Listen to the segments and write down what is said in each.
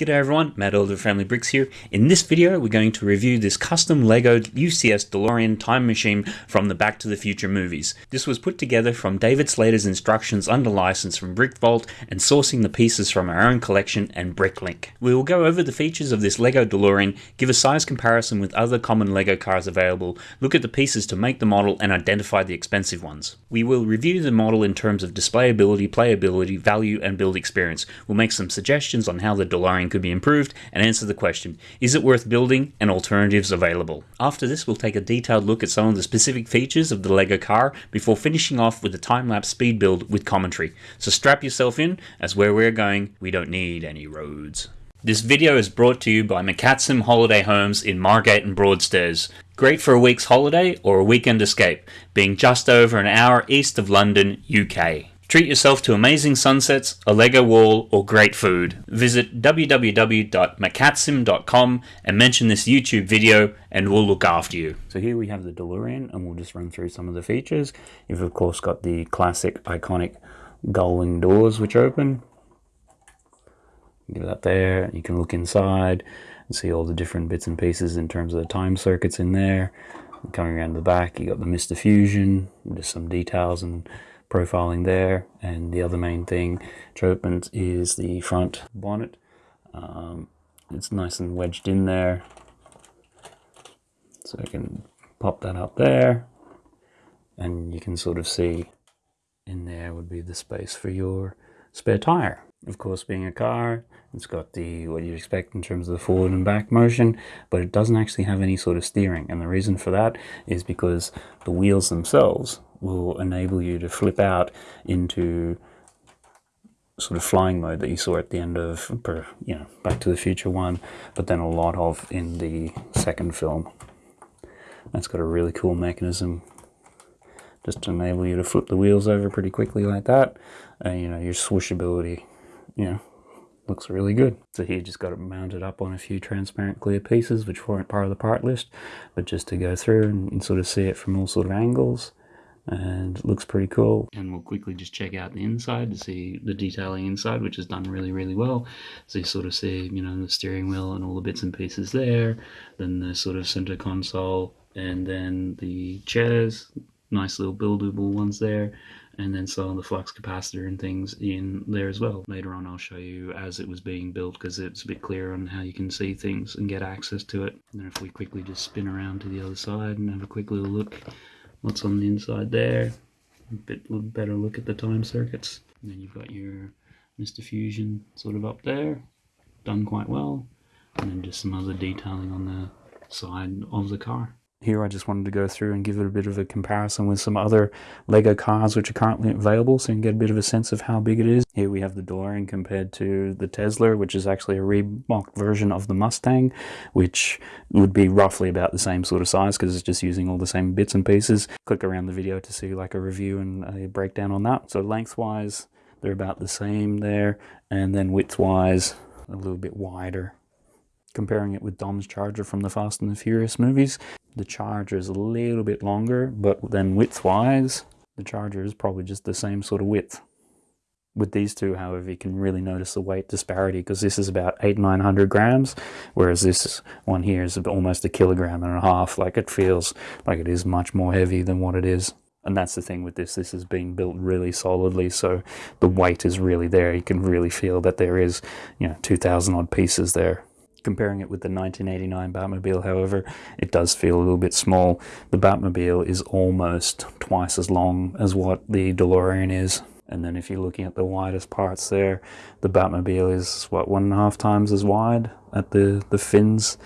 G'day everyone, Matt Elder Family Bricks here. In this video, we're going to review this custom LEGO UCS DeLorean time machine from the Back to the Future movies. This was put together from David Slater's instructions under license from Brick Vault and sourcing the pieces from our own collection and Bricklink. We will go over the features of this LEGO DeLorean, give a size comparison with other common LEGO cars available, look at the pieces to make the model and identify the expensive ones. We will review the model in terms of displayability, playability, value and build experience. We'll make some suggestions on how the DeLorean could be improved and answer the question, is it worth building and alternatives available? After this we'll take a detailed look at some of the specific features of the LEGO car before finishing off with a time-lapse speed build with commentary. So strap yourself in, as where we're going, we don't need any roads. This video is brought to you by McCatsim Holiday Homes in Margate and Broadstairs. Great for a week's holiday or a weekend escape, being just over an hour east of London, UK. Treat yourself to amazing sunsets, a Lego wall, or great food. Visit www.macatsim.com and mention this YouTube video and we'll look after you. So here we have the DeLorean and we'll just run through some of the features. You've of course got the classic iconic gull-wing doors which open. Get that there, you can look inside and see all the different bits and pieces in terms of the time circuits in there. Coming around the back, you got the Mr. Fusion, just some details and profiling there. And the other main thing which is the front bonnet. Um, it's nice and wedged in there. So I can pop that up there. And you can sort of see in there would be the space for your spare tire. Of course being a car it's got the what you'd expect in terms of the forward and back motion but it doesn't actually have any sort of steering. And the reason for that is because the wheels themselves will enable you to flip out into sort of flying mode that you saw at the end of you know Back to the Future one, but then a lot of in the second film. That's got a really cool mechanism just to enable you to flip the wheels over pretty quickly like that. And you know your swooshability, you know, looks really good. So here just got it mounted up on a few transparent clear pieces which weren't part of the part list, but just to go through and, and sort of see it from all sort of angles and looks pretty cool. And we'll quickly just check out the inside to see the detailing inside, which is done really, really well. So you sort of see, you know, the steering wheel and all the bits and pieces there, then the sort of center console, and then the chairs, nice little buildable ones there, and then some of the flux capacitor and things in there as well. Later on I'll show you as it was being built because it's a bit clearer on how you can see things and get access to it. And then if we quickly just spin around to the other side and have a quick little look what's on the inside there. A bit better look at the time circuits. And then you've got your Mr. Fusion sort of up there, done quite well. And then just some other detailing on the side of the car. Here I just wanted to go through and give it a bit of a comparison with some other LEGO cars which are currently available so you can get a bit of a sense of how big it is. Here we have the DeLorean compared to the Tesla which is actually a remocked version of the Mustang which would be roughly about the same sort of size because it's just using all the same bits and pieces. Click around the video to see like a review and a breakdown on that. So lengthwise they're about the same there and then widthwise a little bit wider comparing it with Dom's Charger from the Fast and the Furious movies. The Charger is a little bit longer, but then width-wise, the Charger is probably just the same sort of width. With these two, however, you can really notice the weight disparity because this is about eight, 900 grams, whereas this one here is almost a kilogram and a half. Like it feels like it is much more heavy than what it is. And that's the thing with this, this is being built really solidly, so the weight is really there. You can really feel that there is, you know, 2,000 odd pieces there. Comparing it with the 1989 Batmobile, however, it does feel a little bit small. The Batmobile is almost twice as long as what the DeLorean is. And then if you're looking at the widest parts there, the Batmobile is, what, one and a half times as wide at the, the fins.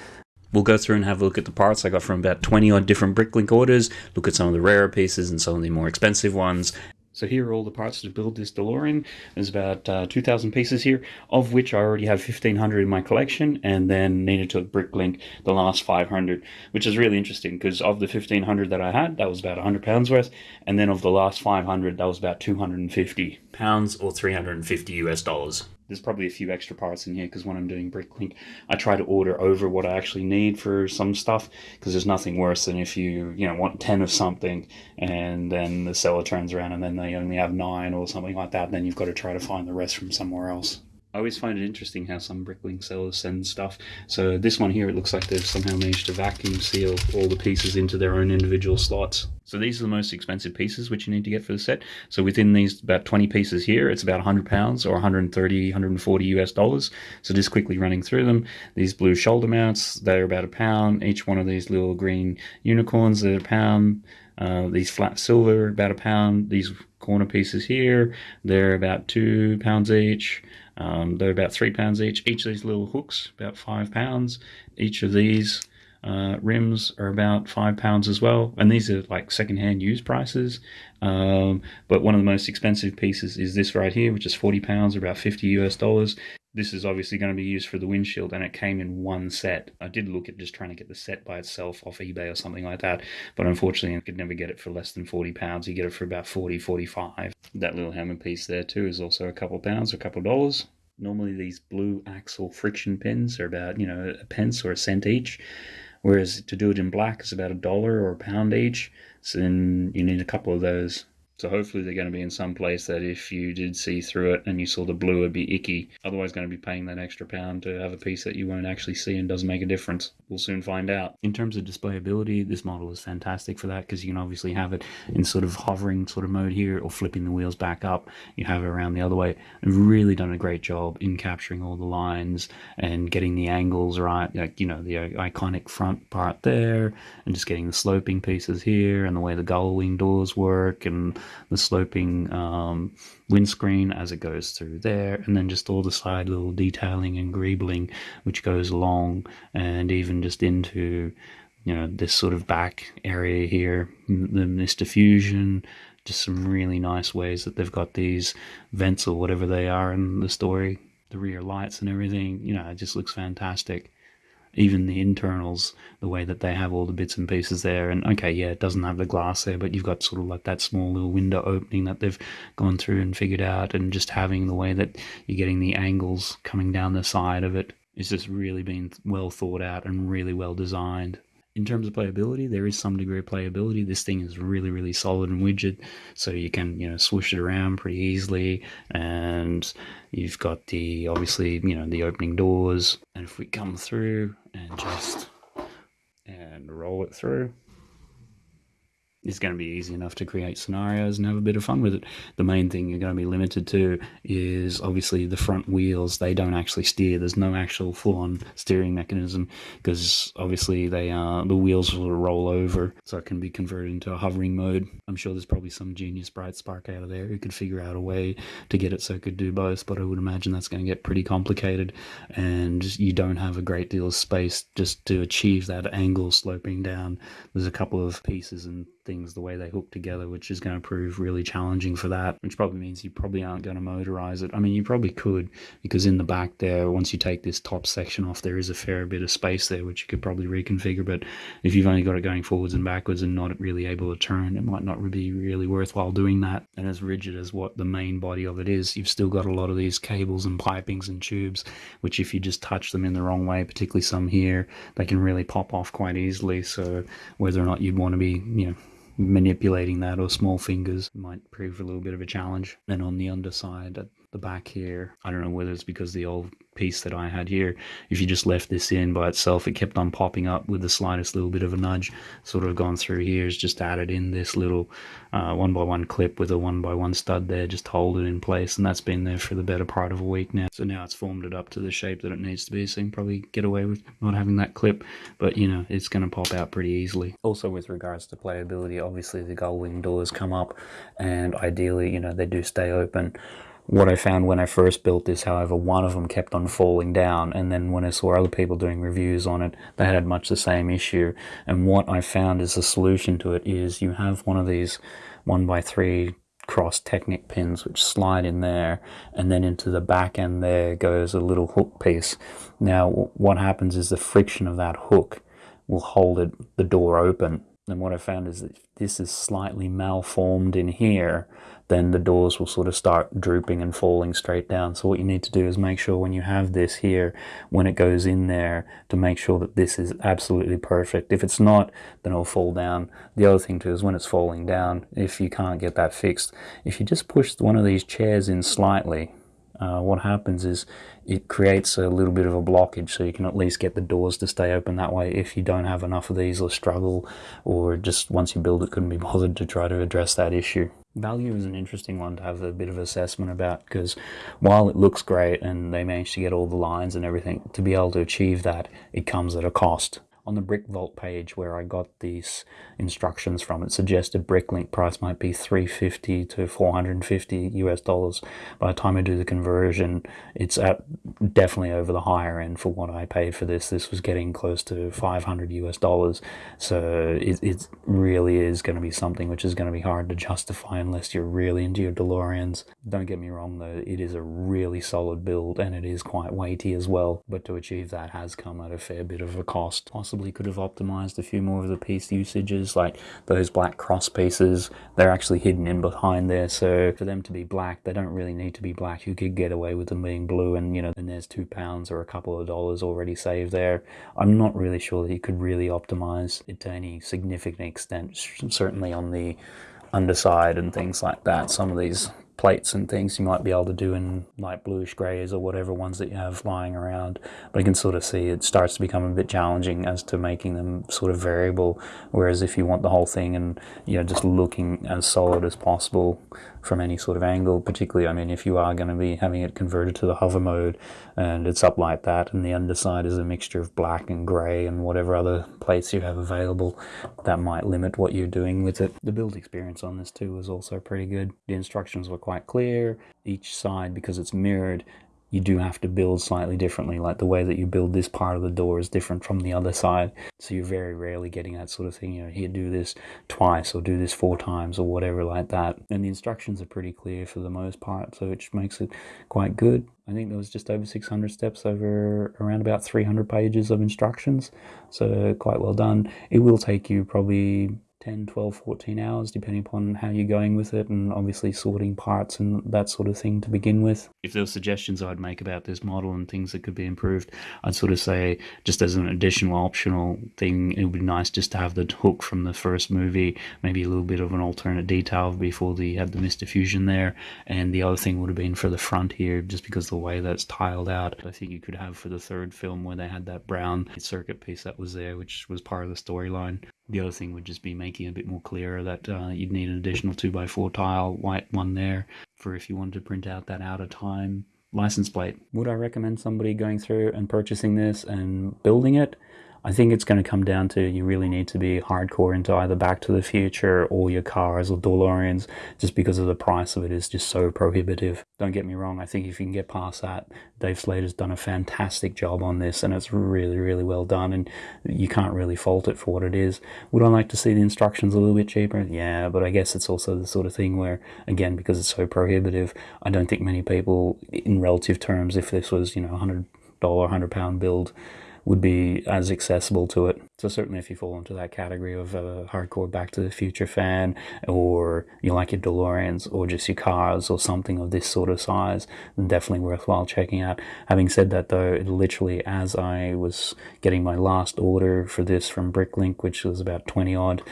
We'll go through and have a look at the parts I got from about 20 odd different Bricklink orders, look at some of the rarer pieces and some of the more expensive ones, so here are all the parts to build this DeLorean. There's about uh, 2,000 pieces here, of which I already have 1,500 in my collection, and then needed to Bricklink the last 500, which is really interesting because of the 1,500 that I had, that was about 100 pounds worth, and then of the last 500, that was about 250 pounds or 350 US dollars there's probably a few extra parts in here because when I'm doing Bricklink, I try to order over what I actually need for some stuff because there's nothing worse than if you, you know, want 10 of something and then the seller turns around and then they only have nine or something like that. Then you've got to try to find the rest from somewhere else. I always find it interesting how some Bricklink sellers send stuff. So this one here, it looks like they've somehow managed to vacuum seal all the pieces into their own individual slots. So these are the most expensive pieces which you need to get for the set. So within these about 20 pieces here, it's about 100 pounds or 130, 140 US dollars. So just quickly running through them, these blue shoulder mounts, they're about a pound. Each one of these little green unicorns, they're a pound. Uh, these flat silver, about a pound. These corner pieces here, they're about two pounds each. Um, they're about three pounds each. Each of these little hooks, about five pounds. Each of these uh, rims are about five pounds as well, and these are like secondhand used prices. Um, but one of the most expensive pieces is this right here, which is 40 pounds, about 50 US dollars. This is obviously going to be used for the windshield, and it came in one set. I did look at just trying to get the set by itself off eBay or something like that, but unfortunately, I could never get it for less than 40 pounds. You get it for about 40, 45. That little hammer piece there too is also a couple pounds, or a couple dollars. Normally, these blue axle friction pins are about you know a pence or a cent each whereas to do it in black is about a dollar or a pound each. So then you need a couple of those. So hopefully they're going to be in some place that if you did see through it and you saw the blue, it'd be icky. Otherwise, going to be paying that extra pound to have a piece that you won't actually see and doesn't make a difference. We'll soon find out. In terms of displayability, this model is fantastic for that because you can obviously have it in sort of hovering sort of mode here or flipping the wheels back up. You have it around the other way. I've really done a great job in capturing all the lines and getting the angles right. Like, you know, the uh, iconic front part there and just getting the sloping pieces here and the way the gull wing doors work and the sloping um, windscreen as it goes through there, and then just all the side little detailing and greebling which goes along, and even just into you know this sort of back area here, the Mr. Fusion, just some really nice ways that they've got these vents or whatever they are in the story, the rear lights and everything. You know, it just looks fantastic even the internals, the way that they have all the bits and pieces there. And okay, yeah, it doesn't have the glass there, but you've got sort of like that small little window opening that they've gone through and figured out, and just having the way that you're getting the angles coming down the side of it is just really been well thought out and really well designed. In terms of playability, there is some degree of playability. This thing is really, really solid and rigid, so you can, you know, swoosh it around pretty easily. And you've got the, obviously, you know, the opening doors. And if we come through and just, and roll it through, it's going to be easy enough to create scenarios and have a bit of fun with it. The main thing you're going to be limited to is obviously the front wheels. They don't actually steer. There's no actual full-on steering mechanism because obviously they uh, the wheels will roll over, so it can be converted into a hovering mode. I'm sure there's probably some genius bright spark out of there who could figure out a way to get it so it could do both, but I would imagine that's going to get pretty complicated, and you don't have a great deal of space just to achieve that angle sloping down. There's a couple of pieces and things the way they hook together, which is going to prove really challenging for that, which probably means you probably aren't going to motorize it. I mean, you probably could because in the back there, once you take this top section off, there is a fair bit of space there, which you could probably reconfigure. But if you've only got it going forwards and backwards and not really able to turn, it might not be really worthwhile doing that. And as rigid as what the main body of it is, you've still got a lot of these cables and pipings and tubes, which if you just touch them in the wrong way, particularly some here, they can really pop off quite easily. So whether or not you'd want to be, you know, manipulating that or small fingers might prove a little bit of a challenge. Then on the underside the back here, I don't know whether it's because the old piece that I had here, if you just left this in by itself, it kept on popping up with the slightest little bit of a nudge. Sort of gone through here is just added in this little uh, one by one clip with a one by one stud there, just hold it in place, and that's been there for the better part of a week now. So now it's formed it up to the shape that it needs to be, so you can probably get away with not having that clip, but you know, it's going to pop out pretty easily. Also with regards to playability, obviously the gull wing doors come up, and ideally, you know, they do stay open. What I found when I first built this, however, one of them kept on falling down, and then when I saw other people doing reviews on it, they had much the same issue. And what I found is the solution to it is you have one of these one by three cross Technic pins which slide in there and then into the back end there goes a little hook piece. Now what happens is the friction of that hook will hold it, the door open and what I found is that this is slightly malformed in here, then the doors will sort of start drooping and falling straight down. So what you need to do is make sure when you have this here, when it goes in there, to make sure that this is absolutely perfect. If it's not, then it'll fall down. The other thing too is when it's falling down, if you can't get that fixed, if you just push one of these chairs in slightly, uh, what happens is it creates a little bit of a blockage so you can at least get the doors to stay open that way if you don't have enough of these or struggle or just once you build it couldn't be bothered to try to address that issue. Value is an interesting one to have a bit of assessment about because while it looks great and they manage to get all the lines and everything, to be able to achieve that, it comes at a cost on the Brick Vault page where I got these instructions from, it suggested Bricklink price might be 350 to 450 US dollars. By the time I do the conversion, it's at definitely over the higher end for what I paid for this. This was getting close to 500 US dollars. So it, it really is going to be something which is going to be hard to justify unless you're really into your DeLoreans. Don't get me wrong though, it is a really solid build and it is quite weighty as well. But to achieve that has come at a fair bit of a cost. Possibly possibly could have optimized a few more of the piece usages, like those black cross pieces, they're actually hidden in behind there, so for them to be black, they don't really need to be black. You could get away with them being blue and, you know, then there's two pounds or a couple of dollars already saved there. I'm not really sure that you could really optimize it to any significant extent, certainly on the underside and things like that. Some of these plates and things you might be able to do in light bluish grays or whatever ones that you have lying around. But you can sort of see it starts to become a bit challenging as to making them sort of variable. Whereas if you want the whole thing and, you know, just looking as solid as possible, from any sort of angle, particularly, I mean, if you are going to be having it converted to the hover mode and it's up like that and the underside is a mixture of black and grey and whatever other plates you have available, that might limit what you're doing with it. The build experience on this too was also pretty good. The instructions were quite clear. Each side, because it's mirrored, you do have to build slightly differently. Like the way that you build this part of the door is different from the other side. So you're very rarely getting that sort of thing, you know, here do this twice or do this four times or whatever like that. And the instructions are pretty clear for the most part, so which makes it quite good. I think there was just over 600 steps over around about 300 pages of instructions. So quite well done. It will take you probably 10, 12, 14 hours, depending upon how you're going with it, and obviously sorting parts and that sort of thing to begin with. If there were suggestions I'd make about this model and things that could be improved, I'd sort of say, just as an additional optional thing, it would be nice just to have the hook from the first movie, maybe a little bit of an alternate detail before the had the Mr. Fusion there. And the other thing would have been for the front here, just because the way that's tiled out. I think you could have for the third film where they had that brown circuit piece that was there, which was part of the storyline. The other thing would just be making it a bit more clearer that uh, you'd need an additional 2x4 tile white one there for if you wanted to print out that out of time license plate. Would I recommend somebody going through and purchasing this and building it? I think it's going to come down to you really need to be hardcore into either Back to the Future or your cars or DeLoreans just because of the price of it is just so prohibitive. Don't get me wrong, I think if you can get past that, Dave Slater's done a fantastic job on this and it's really, really well done and you can't really fault it for what it is. Would I like to see the instructions a little bit cheaper? Yeah, but I guess it's also the sort of thing where, again, because it's so prohibitive, I don't think many people, in relative terms, if this was, you know, a $100, £100 build, would be as accessible to it. So certainly if you fall into that category of a hardcore Back to the Future fan or you like your DeLoreans or just your cars or something of this sort of size, then definitely worthwhile checking out. Having said that though, literally as I was getting my last order for this from Bricklink, which was about 20 odd,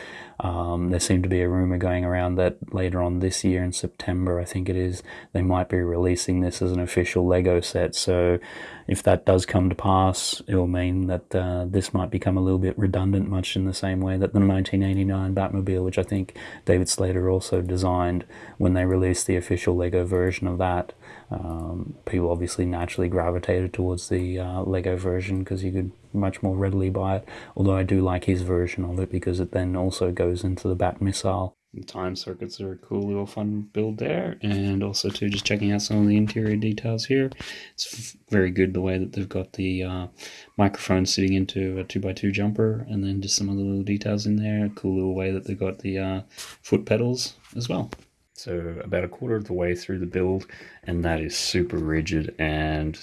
um, there seemed to be a rumor going around that later on this year in September, I think it is, they might be releasing this as an official Lego set. So if that does come to pass, it will mean that uh, this might become a little bit redundant, much in the same way that the 1989 Batmobile, which I think David Slater also designed when they released the official Lego version of that. Um, people obviously naturally gravitated towards the uh, Lego version because you could much more readily buy it. Although I do like his version of it because it then also goes into the Bat missile. The time circuits are a cool little fun build there, and also too just checking out some of the interior details here. It's very good the way that they've got the uh, microphone sitting into a 2x2 jumper, and then just some of the little details in there. Cool little way that they've got the uh, foot pedals as well. So about a quarter of the way through the build, and that is super rigid and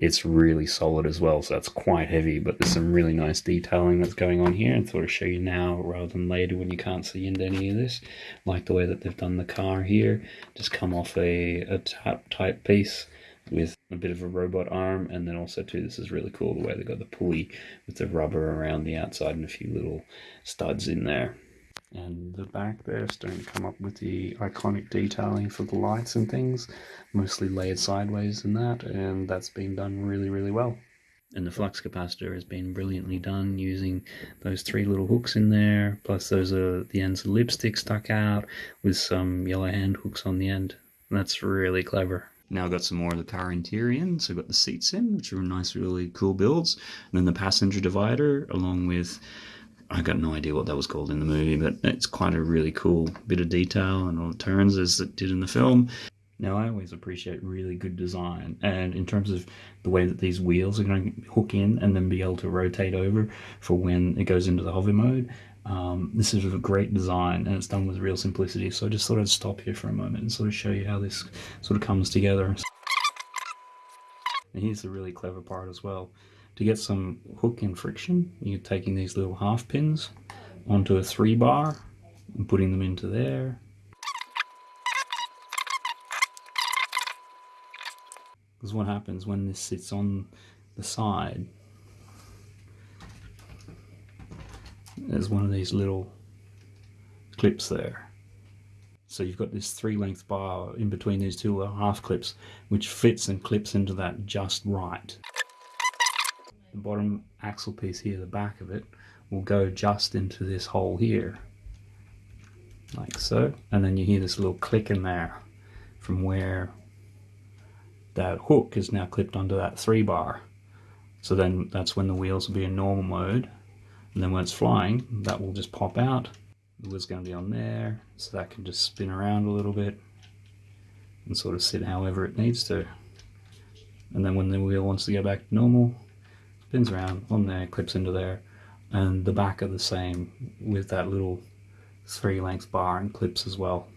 it's really solid as well. So that's quite heavy, but there's some really nice detailing that's going on here. And thought I'd show you now rather than later when you can't see into any of this. Like the way that they've done the car here, just come off a, a tap type piece with a bit of a robot arm and then also too this is really cool the way they got the pulley with the rubber around the outside and a few little studs in there and the back there starting to come up with the iconic detailing for the lights and things mostly layered sideways and that and that's been done really really well. And the flux capacitor has been brilliantly done using those three little hooks in there plus those are the ends of lipstick stuck out with some yellow hand hooks on the end. That's really clever. Now I've got some more of the car interior in, so I've got the seats in, which are nice, really cool builds, and then the passenger divider, along with I got no idea what that was called in the movie, but it's quite a really cool bit of detail and all the turns as it did in the film. Now, I always appreciate really good design, and in terms of the way that these wheels are going to hook in and then be able to rotate over for when it goes into the hover mode, um, this is a great design and it's done with real simplicity. So I just thought I'd stop here for a moment and sort of show you how this sort of comes together. And here's the really clever part as well. To get some hook and friction, you're taking these little half pins onto a three bar and putting them into there. Because what happens when this sits on the side, there's one of these little clips there. So you've got this three length bar in between these two half clips, which fits and clips into that just right the bottom axle piece here, the back of it, will go just into this hole here, like so. And then you hear this little click in there from where that hook is now clipped onto that three bar. So then that's when the wheels will be in normal mode. And then when it's flying, that will just pop out. The wheel's going to be on there, so that can just spin around a little bit and sort of sit however it needs to. And then when the wheel wants to go back to normal, spins around on there, clips into there, and the back are the same with that little three length bar and clips as well.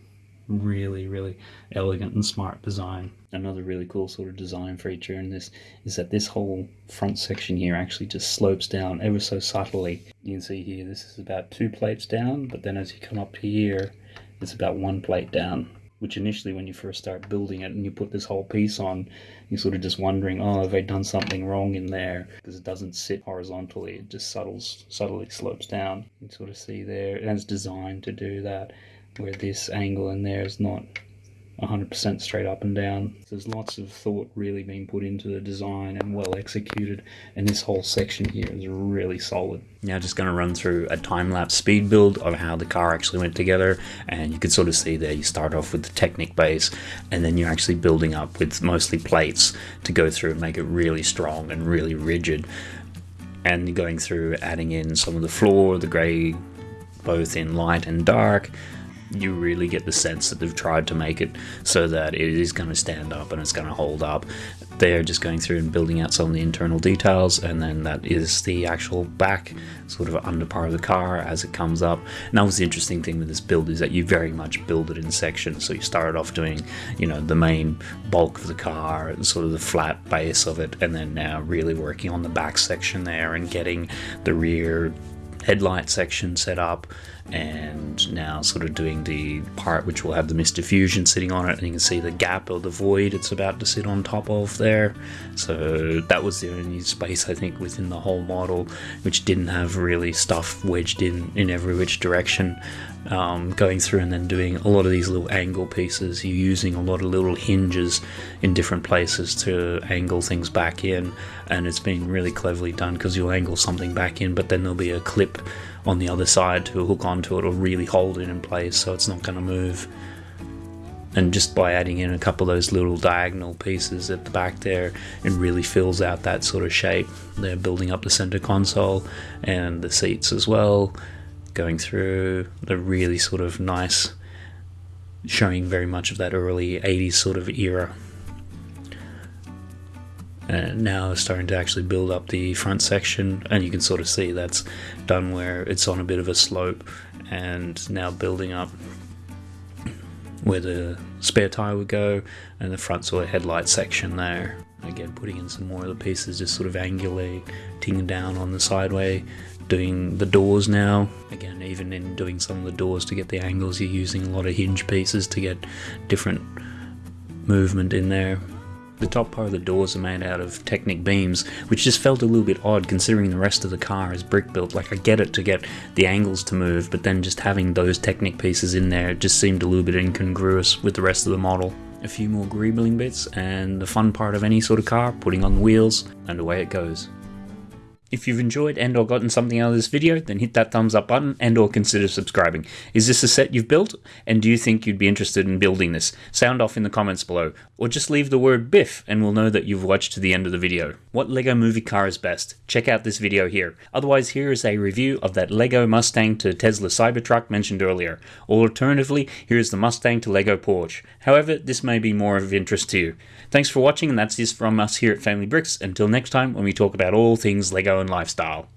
Really, really elegant and smart design. Another really cool sort of design feature in this is that this whole front section here actually just slopes down ever so subtly. You can see here this is about two plates down, but then as you come up here, it's about one plate down which initially when you first start building it and you put this whole piece on, you're sort of just wondering, oh, have I done something wrong in there? Because it doesn't sit horizontally, it just subtles, subtly slopes down. You sort of see there, it has designed to do that, where this angle in there is not 100% straight up and down. There's lots of thought really being put into the design and well executed, and this whole section here is really solid. Now just going to run through a time-lapse speed build of how the car actually went together, and you can sort of see there you start off with the Technic base, and then you're actually building up with mostly plates to go through and make it really strong and really rigid. And going through adding in some of the floor, the grey, both in light and dark, you really get the sense that they've tried to make it so that it is going to stand up and it's going to hold up. They're just going through and building out some of the internal details, and then that is the actual back, sort of under part of the car as it comes up. And that was the interesting thing with this build is that you very much build it in sections. So you started off doing, you know, the main bulk of the car, and sort of the flat base of it, and then now really working on the back section there and getting the rear headlight section set up and now sort of doing the part which will have the Mr. Fusion sitting on it and you can see the gap or the void it's about to sit on top of there. So that was the only space I think within the whole model which didn't have really stuff wedged in in every which direction um, going through and then doing a lot of these little angle pieces you're using a lot of little hinges in different places to angle things back in and it's been really cleverly done because you'll angle something back in but then there'll be a clip on the other side to hook onto it or really hold it in place so it's not going to move. And just by adding in a couple of those little diagonal pieces at the back there, it really fills out that sort of shape. They're building up the center console and the seats as well, going through the really sort of nice, showing very much of that early 80s sort of era. And now starting to actually build up the front section and you can sort of see that's done where it's on a bit of a slope and now building up where the spare tire would go and the front sort of headlight section there. Again putting in some more of the pieces just sort of angularly angulating down on the sideway doing the doors now again even in doing some of the doors to get the angles you're using a lot of hinge pieces to get different movement in there The top part of the doors are made out of Technic beams, which just felt a little bit odd considering the rest of the car is brick built. Like I get it to get the angles to move, but then just having those Technic pieces in there just seemed a little bit incongruous with the rest of the model. A few more greebling bits, and the fun part of any sort of car, putting on the wheels, and away it goes. If you've enjoyed and or gotten something out of this video, then hit that thumbs up button and or consider subscribing. Is this a set you've built? And do you think you'd be interested in building this? Sound off in the comments below. Or just leave the word Biff and we'll know that you've watched to the end of the video. What LEGO movie car is best? Check out this video here. Otherwise, here is a review of that LEGO Mustang to Tesla Cybertruck mentioned earlier. Or alternatively, here is the Mustang to LEGO Porsche. However, this may be more of interest to you. Thanks for watching and that's this from us here at Family Bricks. Until next time when we talk about all things LEGO and lifestyle.